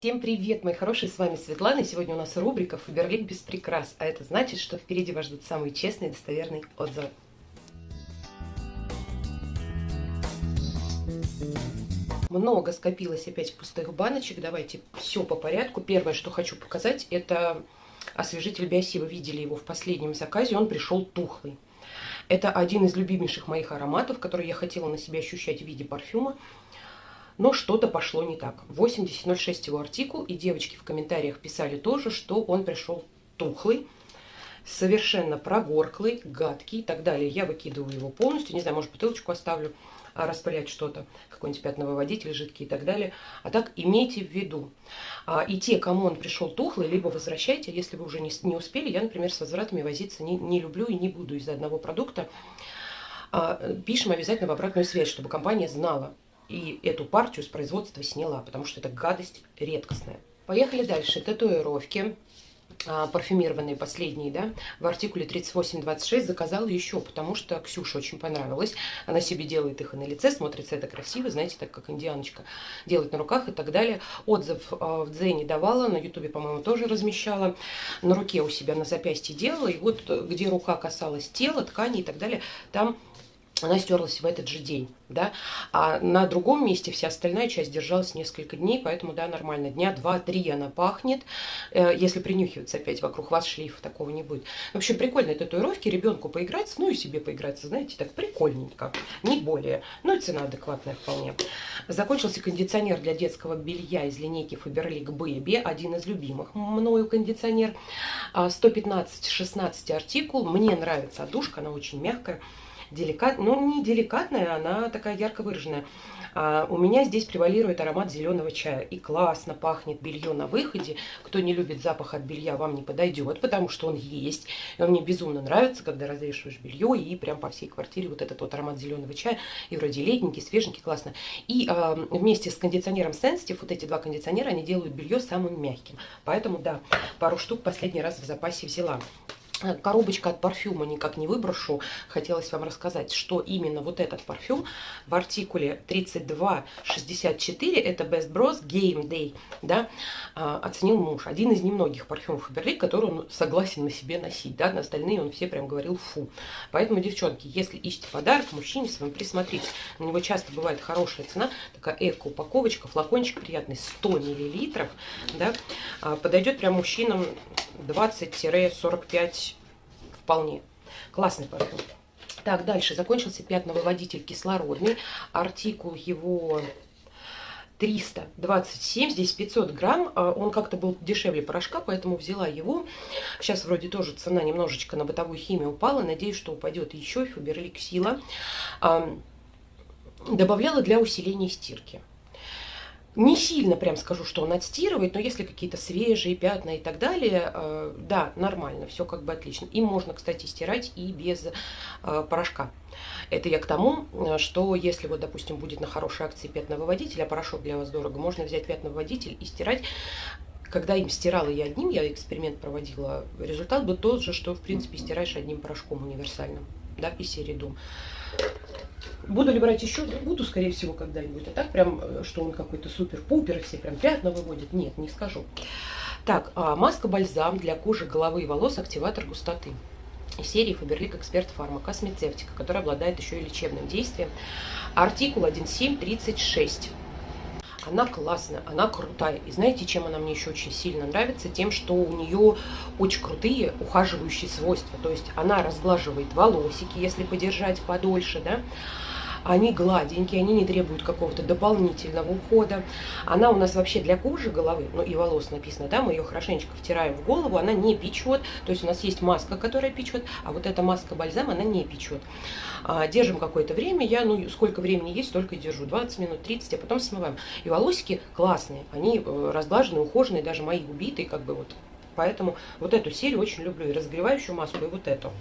Всем привет, мои хорошие, с вами Светлана, и сегодня у нас рубрика «Фаберлик без прикрас», а это значит, что впереди вас ждут самые честные и достоверные отзывы. Много скопилось опять пустых баночек, давайте все по порядку. Первое, что хочу показать, это освежитель Биоси, вы видели его в последнем заказе, он пришел тухлый. Это один из любимейших моих ароматов, который я хотела на себе ощущать в виде парфюма но что-то пошло не так. 8006 его артикул, и девочки в комментариях писали тоже, что он пришел тухлый, совершенно прогорклый, гадкий и так далее. Я выкидываю его полностью, не знаю, может бутылочку оставлю, а распылять что-то, какой-нибудь пятновыводитель жидкий и так далее. А так имейте в виду. А, и те, кому он пришел тухлый, либо возвращайте, если вы уже не, не успели. Я, например, с возвратами возиться не, не люблю и не буду из-за одного продукта. А, пишем обязательно в обратную связь, чтобы компания знала, и эту партию с производства сняла, потому что это гадость редкостная. Поехали дальше. Татуировки а, парфюмированные последние, да, в артикуле 3826 заказала еще, потому что Ксюше очень понравилось. Она себе делает их и на лице, смотрится это красиво, знаете, так как индианочка делает на руках и так далее. Отзыв а, в Дзене давала, на Ютубе, по-моему, тоже размещала. На руке у себя на запястье делала, и вот где рука касалась тела, ткани и так далее, там она стерлась в этот же день, да, а на другом месте вся остальная часть держалась несколько дней, поэтому, да, нормально, дня два-три она пахнет, э, если принюхиваться опять вокруг вас шлейфа, такого не будет. В общем, прикольные татуировки, ребенку поиграться, ну и себе поиграться, знаете, так прикольненько, не более, ну и цена адекватная вполне. Закончился кондиционер для детского белья из линейки Faberlic Baby, один из любимых мною кондиционер, 115-16 а, артикул, мне нравится одушка, она очень мягкая, деликат, ну не деликатная, она такая ярко выраженная. А у меня здесь превалирует аромат зеленого чая. И классно пахнет белье на выходе. Кто не любит запах от белья, вам не подойдет, потому что он есть. И он мне безумно нравится, когда развешиваешь белье, и прям по всей квартире вот этот вот аромат зеленого чая. И вроде летненький, свеженький, классно. И э, вместе с кондиционером Sensitive, вот эти два кондиционера, они делают белье самым мягким. Поэтому, да, пару штук последний раз в запасе взяла. Э, коробочка от парфюма никак не выброшу. Хотелось вам рассказать, что именно вот этот парфюм в артикуле 3264, это Best Bros Game Day, да, а, оценил муж. Один из немногих парфюмов Фаберлик, который он согласен на себе носить, да, на остальные он все прям говорил фу. Поэтому, девчонки, если ищете подарок мужчине своему, присмотрите. На него часто бывает хорошая цена, такая эко-упаковочка, флакончик приятный, 100 миллилитров, да, а, подойдет прям мужчинам 20-45 вполне. Классный парфюм. Так, дальше. Закончился пятновыводитель кислородный. Артикул его 327, здесь 500 грамм. А, он как-то был дешевле порошка, поэтому взяла его. Сейчас вроде тоже цена немножечко на бытовую химию упала. Надеюсь, что упадет еще. Фаберлик Сила. Добавляла для усиления стирки. Не сильно прям скажу, что он отстирывает, но если какие-то свежие пятна и так далее, э, да, нормально, все как бы отлично. Им можно, кстати, стирать и без э, порошка. Это я к тому, э, что если вот, допустим, будет на хорошей акции пятновыводитель, а порошок для вас дорого, можно взять пятновыводитель и стирать когда им стирала я одним, я эксперимент проводила, результат был тот же, что, в принципе, стираешь одним порошком универсальным, да, из серии Дум. Буду ли брать еще? Буду, скорее всего, когда-нибудь. А так прям, э, что он какой-то супер-пупер, все прям пятна выводит. Нет, не скажу. Так, а маска-бальзам для кожи, головы и волос, активатор густоты. Из серии Faberlic Expert Pharma космецевтика, которая обладает еще и лечебным действием. Артикул 1736. Она классная, она крутая. И знаете, чем она мне еще очень сильно нравится? Тем, что у нее очень крутые ухаживающие свойства. То есть она разглаживает волосики, если подержать подольше, да, они гладенькие, они не требуют какого-то дополнительного ухода. Она у нас вообще для кожи головы, ну и волос написано, да, мы ее хорошенечко втираем в голову, она не печет, то есть у нас есть маска, которая печет, а вот эта маска бальзам, она не печет. А, держим какое-то время, я, ну, сколько времени есть, столько и держу, 20 минут, 30, а потом смываем. И волосики классные, они э, разглаженные, ухоженные, даже мои убитые, как бы вот. Поэтому вот эту серию очень люблю, и разогревающую маску, и вот эту.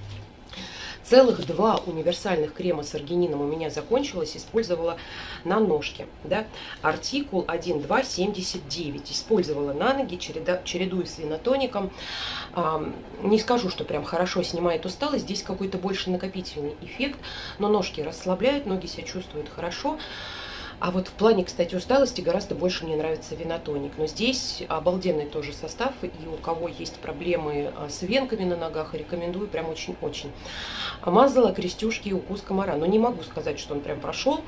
Целых два универсальных крема с аргинином у меня закончилось. Использовала на ножке. Да? Артикул 1.2.79. Использовала на ноги, череда, чередую с винотоником. А, не скажу, что прям хорошо снимает усталость. Здесь какой-то больше накопительный эффект. Но ножки расслабляют, ноги себя чувствуют хорошо. А вот в плане, кстати, усталости гораздо больше мне нравится винотоник. Но здесь обалденный тоже состав, и у кого есть проблемы а, с венками на ногах, рекомендую прям очень-очень. Мазала крестюшки и укус комара. Но не могу сказать, что он прям прошел.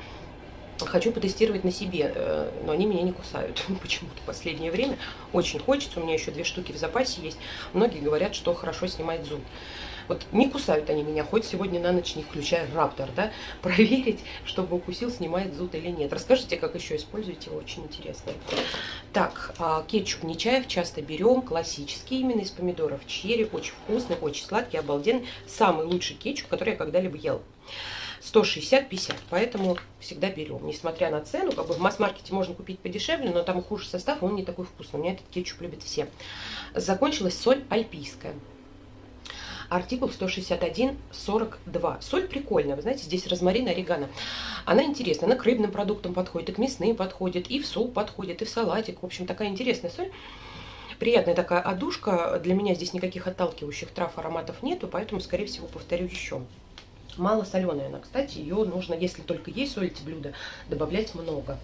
Хочу потестировать на себе, э, но они меня не кусают почему-то в последнее время. Очень хочется, у меня еще две штуки в запасе есть. Многие говорят, что хорошо снимает зуб. Вот не кусают они меня, хоть сегодня на ночь не включая раптор, да, проверить, чтобы укусил, снимает зуд или нет. Расскажите, как еще используете, очень интересно. Так, а, кетчуп Нечаев часто берем, классический именно из помидоров черри, очень вкусный, очень сладкий, обалденный, самый лучший кетчуп, который я когда-либо ел. 160-50, поэтому всегда берем. Несмотря на цену, как бы в масс-маркете можно купить подешевле, но там хуже состав, он не такой вкусный. У меня этот кетчуп любят все. Закончилась соль альпийская. Артикул 161.42. Соль прикольная, вы знаете, здесь розмарин, орегано. Она интересная, она к рыбным продуктам подходит, и к мясным подходит, и в суп подходит, и в салатик. В общем, такая интересная соль. Приятная такая одушка. Для меня здесь никаких отталкивающих трав, ароматов нету, поэтому, скорее всего, повторю еще. Мало соленая она, кстати, ее нужно, если только есть солите блюда, добавлять много.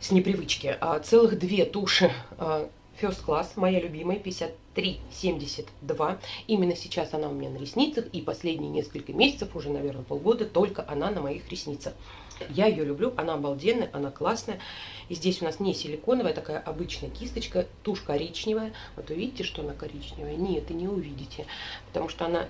С непривычки. А целых две туши а, First Class, моя любимая, 53,72. Именно сейчас она у меня на ресницах, и последние несколько месяцев, уже, наверное, полгода, только она на моих ресницах. Я ее люблю, она обалденная, она классная. И здесь у нас не силиконовая, такая обычная кисточка, тушь коричневая. Вот вы видите, что она коричневая? Нет, и не увидите, потому что она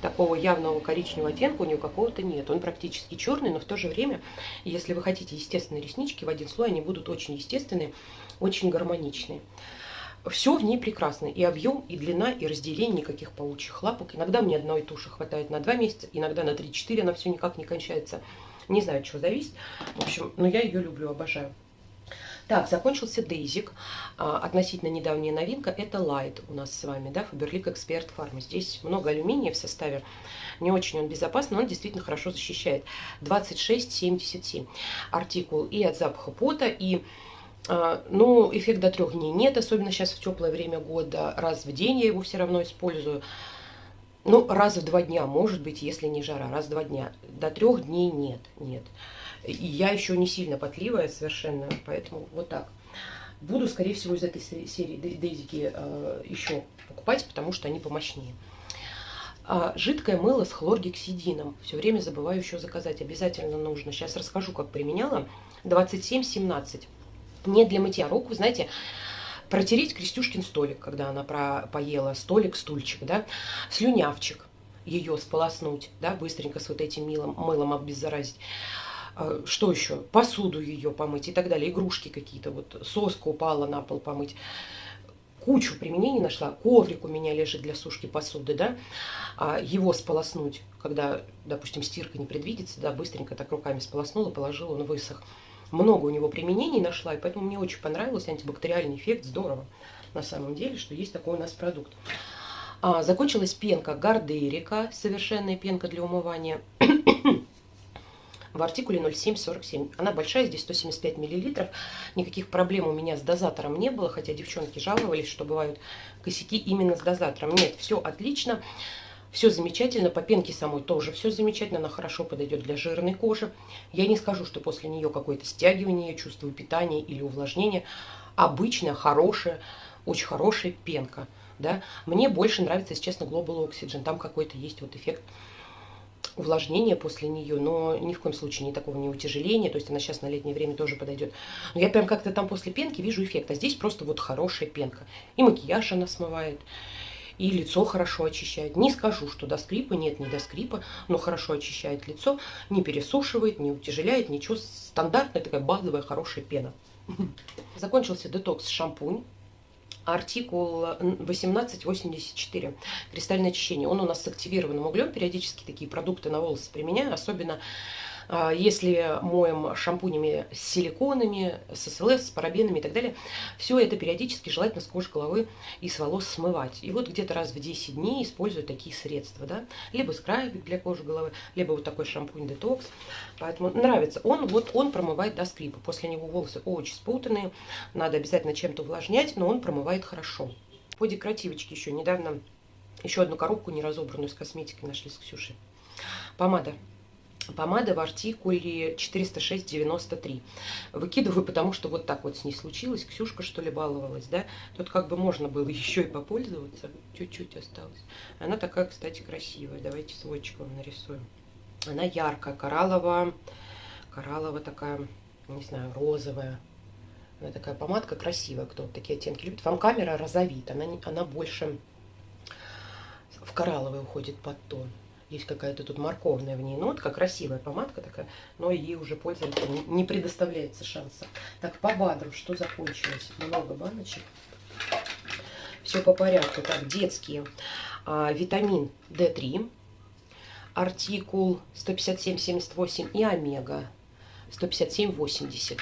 такого явного коричневого оттенка у нее какого-то нет. Он практически черный, но в то же время, если вы хотите естественные реснички, в один слой они будут очень естественные, очень гармоничные. Все в ней прекрасно. И объем, и длина, и разделение никаких паучьих лапок. Иногда мне одной туши хватает на 2 месяца, иногда на 3-4, она все никак не кончается. Не знаю, от чего зависит. В общем, но я ее люблю, обожаю. Так, закончился Дейзик. А, относительно недавняя новинка. Это Light у нас с вами, да, Faberlic Expert Farm. Здесь много алюминия в составе. Не очень он безопасный, но он действительно хорошо защищает. 26,77 артикул и от запаха пота, и а, ну, эффект до трех дней нет, особенно сейчас в теплое время года. Раз в день я его все равно использую. Ну, раз в два дня, может быть, если не жара, раз в два дня. До трех дней нет, нет. И я еще не сильно потливая совершенно, поэтому вот так. Буду, скорее всего, из этой серии дейзики э, еще покупать, потому что они помощнее. А, жидкое мыло с хлоргексидином. Все время забываю еще заказать. Обязательно нужно. Сейчас расскажу, как применяла. 27-17 не для мытья рук, вы знаете, протереть Крестюшкин столик, когда она про, поела, столик, стульчик, да, слюнявчик, ее сполоснуть, да, быстренько с вот этим милом, мылом обеззаразить. А, что еще? Посуду ее помыть и так далее, игрушки какие-то, вот соска упала на пол помыть. Кучу применений нашла. Коврик у меня лежит для сушки посуды, да, а его сполоснуть, когда, допустим, стирка не предвидится, да, быстренько так руками сполоснула, положила, он высох много у него применений нашла, и поэтому мне очень понравился антибактериальный эффект. Здорово на самом деле, что есть такой у нас продукт. А, закончилась пенка Гардерика, совершенная пенка для умывания. В артикуле 0747. Она большая, здесь 175 миллилитров. Никаких проблем у меня с дозатором не было, хотя девчонки жаловались, что бывают косяки именно с дозатором. Нет, все отлично. Все замечательно, по пенке самой тоже все замечательно, она хорошо подойдет для жирной кожи. Я не скажу, что после нее какое-то стягивание, чувство питания или увлажнение. Обычная, хорошая, очень хорошая пенка. Да? Мне больше нравится, если честно, Global Oxygen. Там какой-то есть вот эффект увлажнения после нее, но ни в коем случае не такого не утяжеления, то есть она сейчас на летнее время тоже подойдет. Но я прям как-то там после пенки вижу эффект, а здесь просто вот хорошая пенка. И макияж она смывает, и лицо хорошо очищает. Не скажу, что до скрипа, нет, не до скрипа, но хорошо очищает лицо, не пересушивает, не утяжеляет, ничего. Стандартная такая базовая хорошая пена. Закончился детокс шампунь. Артикул 1884. Кристальное очищение. Он у нас с активированным углем. Периодически такие продукты на волосы применяю. Особенно если моем шампунями с силиконами, с СЛС, с парабенами и так далее, все это периодически желательно с кожи головы и с волос смывать. И вот где-то раз в 10 дней использую такие средства, да, либо скрабик для кожи головы, либо вот такой шампунь детокс. Поэтому нравится. Он вот он промывает до скрипа. После него волосы очень спутанные, надо обязательно чем-то увлажнять, но он промывает хорошо. По декоративочке еще недавно еще одну коробку неразобранную с косметикой нашли с Ксюшей. Помада помада в артикуле 406,93. Выкидываю, потому что вот так вот с ней случилось. Ксюшка, что ли, баловалась, да? Тут как бы можно было еще и попользоваться. Чуть-чуть осталось. Она такая, кстати, красивая. Давайте сводчик вам нарисуем. Она яркая, коралловая. Коралловая такая, не знаю, розовая. Она такая помадка красивая, кто вот такие оттенки любит. Вам камера розовит, она, она больше в коралловый уходит под тон. Есть какая-то тут морковная в ней нотка, красивая помадка такая, но ей уже пользоваться не предоставляется шанса. Так, по БАДру что закончилось? Много баночек. Все по порядку. Так, детские. А, витамин D3, артикул 157,78 и омега 157,80.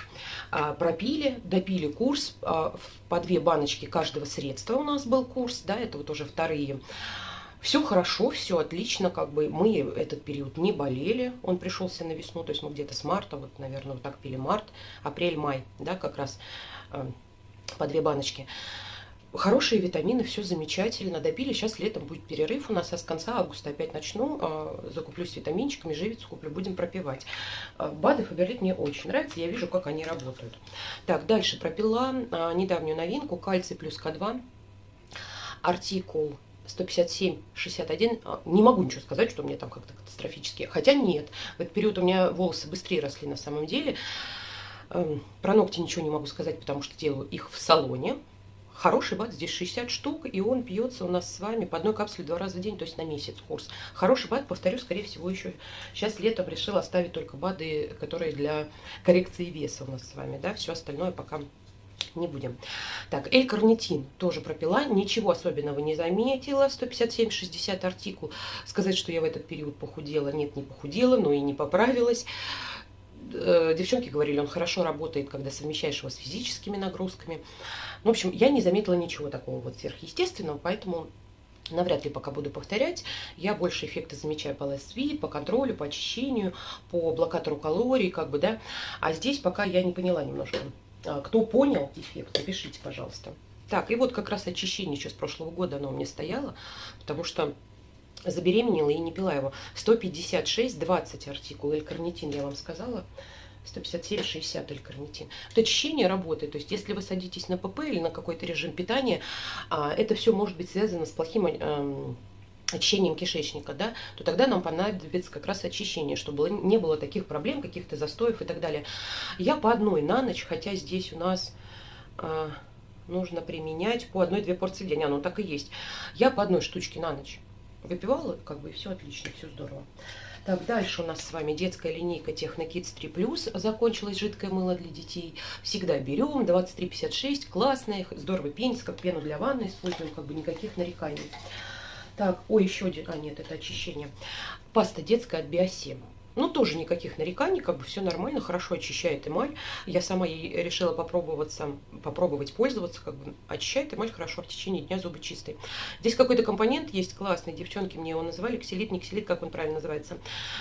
А, пропили, допили курс. А, по две баночки каждого средства у нас был курс. Да, это вот уже вторые все хорошо, все отлично, как бы мы этот период не болели, он пришелся на весну, то есть мы где-то с марта, вот, наверное, вот так пили март, апрель, май, да, как раз э, по две баночки. Хорошие витамины, все замечательно, добили, сейчас летом будет перерыв у нас, а с конца августа опять начну, э, закуплюсь витаминчиками, живицу куплю, будем пропивать. Э, БАДы Фаберлит мне очень нравятся, я вижу, как они работают. Так, дальше пропила э, недавнюю новинку, кальций плюс К2, артикул 157, 61, а, не могу ничего сказать, что у меня там как-то катастрофически. Хотя нет, в этот период у меня волосы быстрее росли на самом деле. Эм, про ногти ничего не могу сказать, потому что делаю их в салоне. Хороший бат, здесь 60 штук, и он пьется у нас с вами по одной капсуле два раза в день, то есть на месяц курс. Хороший бат, повторю, скорее всего, еще сейчас летом решила оставить только БАДы, которые для коррекции веса у нас с вами, да, все остальное пока не будем. Так, L-карнитин тоже пропила, ничего особенного не заметила, 157-60 артикул. Сказать, что я в этот период похудела, нет, не похудела, но и не поправилась. Э, девчонки говорили, он хорошо работает, когда совмещаешь его с физическими нагрузками. В общем, я не заметила ничего такого вот сверхъестественного, поэтому навряд ли пока буду повторять. Я больше эффекта замечаю по LSV, по контролю, по очищению, по блокатору калорий, как бы, да. А здесь пока я не поняла немножко кто понял эффект, напишите, пожалуйста. Так, и вот как раз очищение еще с прошлого года оно у меня стояло, потому что забеременела и не пила его. 156, 20 артикул, L-карнитин, я вам сказала. 157-60 L-карнитин. Вот очищение работает, то есть если вы садитесь на ПП или на какой-то режим питания, а, это все может быть связано с плохим эм, очищением кишечника, да, то тогда нам понадобится как раз очищение, чтобы не было таких проблем, каких-то застоев и так далее. Я по одной на ночь, хотя здесь у нас э, нужно применять по одной-две порции в день, оно так и есть. Я по одной штучке на ночь выпивала, как бы все отлично, все здорово. Так, дальше у нас с вами детская линейка Технокидс 3+. Закончилось жидкое мыло для детей. Всегда берем, 23,56, классное, здорово пенится, как пену для ванны используем, как бы никаких нареканий. Так, ой, еще один, а нет, это очищение. Паста детская от Биосем. Ну, тоже никаких нареканий, как бы все нормально, хорошо очищает эмаль. Я сама ей решила попробоваться, попробовать пользоваться, как бы очищает эмаль хорошо в течение дня, зубы чистые. Здесь какой-то компонент есть классный, девчонки мне его называли, ксилит, не ксилит, как он правильно называется.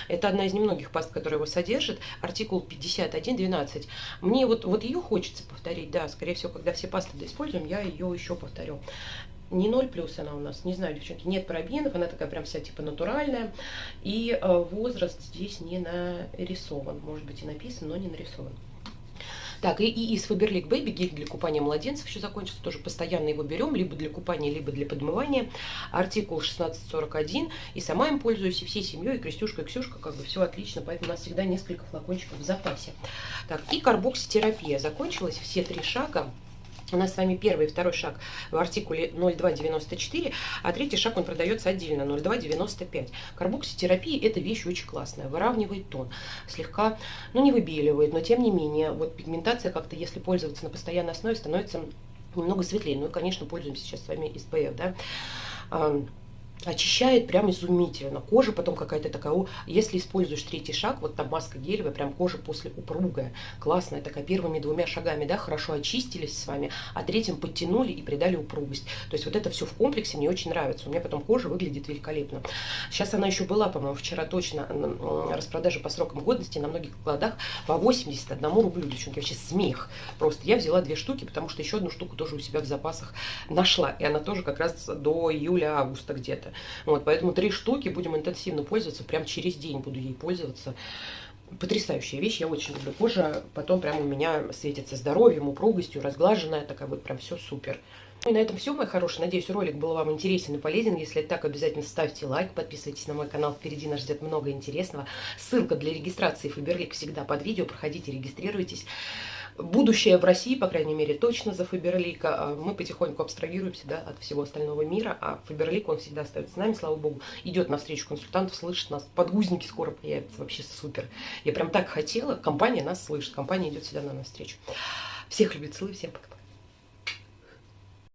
Это одна из немногих паст, которая его содержит, артикул 5112. Мне вот, вот ее хочется повторить, да, скорее всего, когда все пасты используем, я ее еще повторю не 0 плюс она у нас, не знаю, девчонки, нет парабенов, она такая прям вся типа натуральная. И э, возраст здесь не нарисован, может быть и написан, но не нарисован. Так, и, из Faberlic Baby гель для купания младенцев еще закончился, тоже постоянно его берем, либо для купания, либо для подмывания. Артикул 1641, и сама им пользуюсь, и всей семьей, и Крестюшка, и Ксюшка, как бы все отлично, поэтому у нас всегда несколько флакончиков в запасе. Так, и карбокситерапия закончилась, все три шага у нас с вами первый и второй шаг в артикуле 0294, а третий шаг он продается отдельно 0295. Карбокситерапия это вещь очень классная, выравнивает тон, слегка, ну не выбеливает, но тем не менее, вот пигментация как-то, если пользоваться на постоянной основе, становится немного светлее. Ну и, конечно, пользуемся сейчас с вами SPF, да очищает прям изумительно. Кожа потом какая-то такая, если используешь третий шаг, вот там маска гелевая, прям кожа после упругая, классная такая, первыми двумя шагами, да, хорошо очистились с вами, а третьим подтянули и придали упругость. То есть вот это все в комплексе мне очень нравится. У меня потом кожа выглядит великолепно. Сейчас она еще была, по-моему, вчера точно распродажа по срокам годности на многих складах по 81 рублю, девчонки, вообще смех. Просто я взяла две штуки, потому что еще одну штуку тоже у себя в запасах нашла, и она тоже как раз до июля-августа где-то. Это. Вот, поэтому три штуки будем интенсивно пользоваться, прям через день буду ей пользоваться. Потрясающая вещь, я очень люблю. Кожа потом прям у меня светится здоровьем, упругостью, разглаженная, такая вот прям все супер. Ну и на этом все, мои хорошие. Надеюсь, ролик был вам интересен и полезен. Если так, обязательно ставьте лайк, подписывайтесь на мой канал. Впереди нас ждет много интересного. Ссылка для регистрации Фаберлик всегда под видео. Проходите, регистрируйтесь. Будущее в России, по крайней мере, точно за Фаберлика. А мы потихоньку абстрагируемся да, от всего остального мира, а Фаберлик, он всегда остается с нами, слава богу. Идет навстречу консультантов, слышит нас. Подгузники скоро появятся, вообще супер. Я прям так хотела. Компания нас слышит, компания идет всегда на навстречу. Всех любит, целую, всем пока.